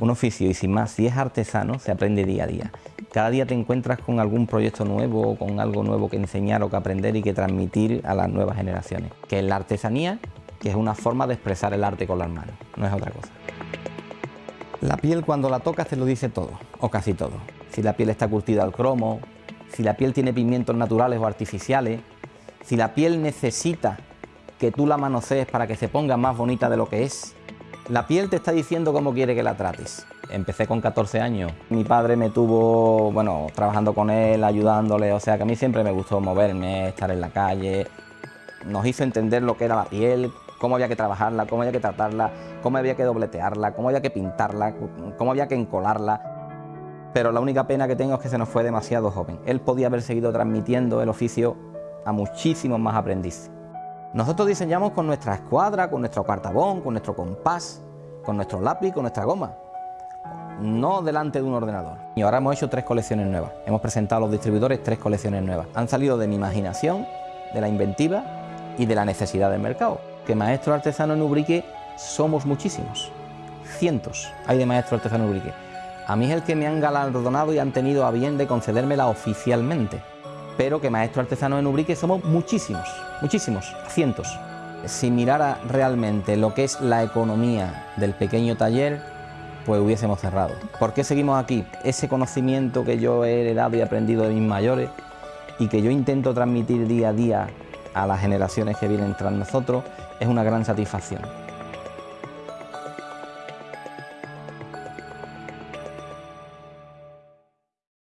un oficio y sin más, si es artesano, se aprende día a día. Cada día te encuentras con algún proyecto nuevo, con algo nuevo que enseñar o que aprender y que transmitir a las nuevas generaciones. Que es la artesanía, que es una forma de expresar el arte con las manos, no es otra cosa. La piel cuando la tocas te lo dice todo, o casi todo. Si la piel está curtida al cromo, si la piel tiene pigmentos naturales o artificiales, si la piel necesita que tú la manosees para que se ponga más bonita de lo que es. La piel te está diciendo cómo quiere que la trates. Empecé con 14 años. Mi padre me tuvo, bueno, trabajando con él, ayudándole, o sea que a mí siempre me gustó moverme, estar en la calle. Nos hizo entender lo que era la piel, cómo había que trabajarla, cómo había que tratarla, cómo había que dobletearla, cómo había que pintarla, cómo había que encolarla. Pero la única pena que tengo es que se nos fue demasiado joven. Él podía haber seguido transmitiendo el oficio a muchísimos más aprendices. Nosotros diseñamos con nuestra escuadra, con nuestro cartabón, con nuestro compás, con nuestro lápiz, con nuestra goma, no delante de un ordenador. Y ahora hemos hecho tres colecciones nuevas, hemos presentado a los distribuidores tres colecciones nuevas. Han salido de mi imaginación, de la inventiva y de la necesidad del mercado. Que maestros artesanos en Ubrique somos muchísimos, cientos hay de maestros artesanos en Ubrique. A mí es el que me han galardonado y han tenido a bien de concedérmela oficialmente pero que maestros artesanos en Ubrique somos muchísimos, muchísimos, cientos. Si mirara realmente lo que es la economía del pequeño taller, pues hubiésemos cerrado. ¿Por qué seguimos aquí? Ese conocimiento que yo he heredado y aprendido de mis mayores y que yo intento transmitir día a día a las generaciones que vienen tras nosotros es una gran satisfacción.